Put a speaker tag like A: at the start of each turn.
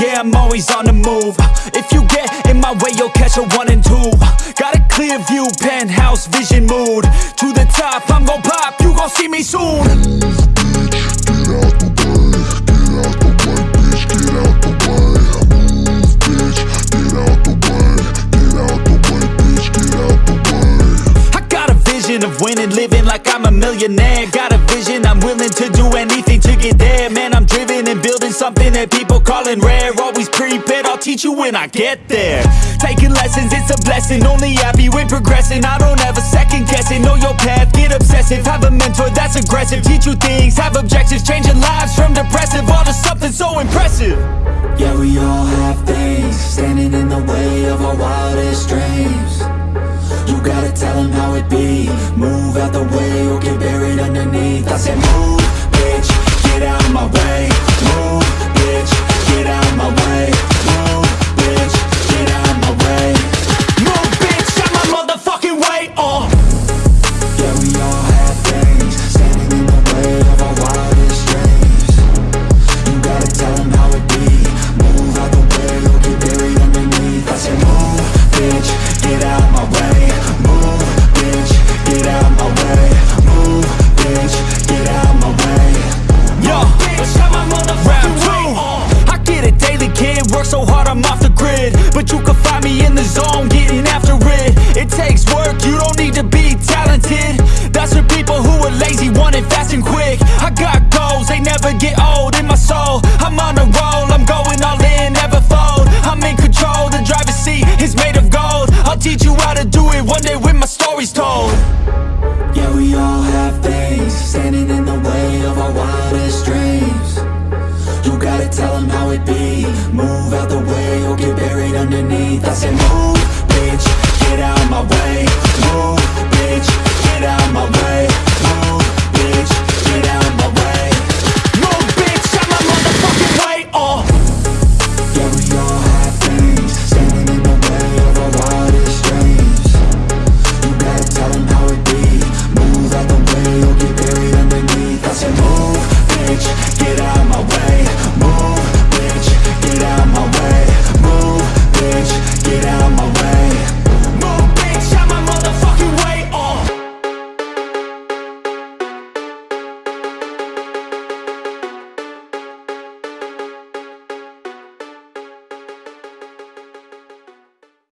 A: yeah, I'm always on the move. If you get in my way, you'll catch a one and two. Got a clear view, penthouse, vision mood. To the top, I'm gon' pop, you gon' see me soon. I got a vision Of winning, living like I'm a millionaire. Got a vision, I'm willing to do anything to get there. Man, building something that people calling rare. Always prepared, I'll teach you when I get there. Taking lessons, it's a blessing, only happy when progressing. I don't ever second guess it, know your path, get obsessive. Have a mentor that's aggressive, teach you things, have objectives. Changing lives from depressive, all to something so impressive. Yeah, we all have things. Standing in the way of our Work so hard, I'm off the grid. But you can find me in the zone, getting after it. It takes work, you don't need to be talented. That's for people who are lazy, want it fast and quick. I got goals, they never get old in my soul. I'm on a roll, I'm going all in, never fold. I'm in control, the driver's seat is made of gold. I'll teach you how to do it one day when my story's told. Out the